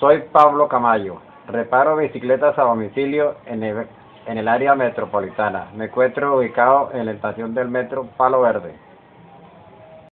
Soy Pablo Camayo. Reparo bicicletas a domicilio en el, en el área metropolitana. Me encuentro ubicado en la estación del metro Palo Verde.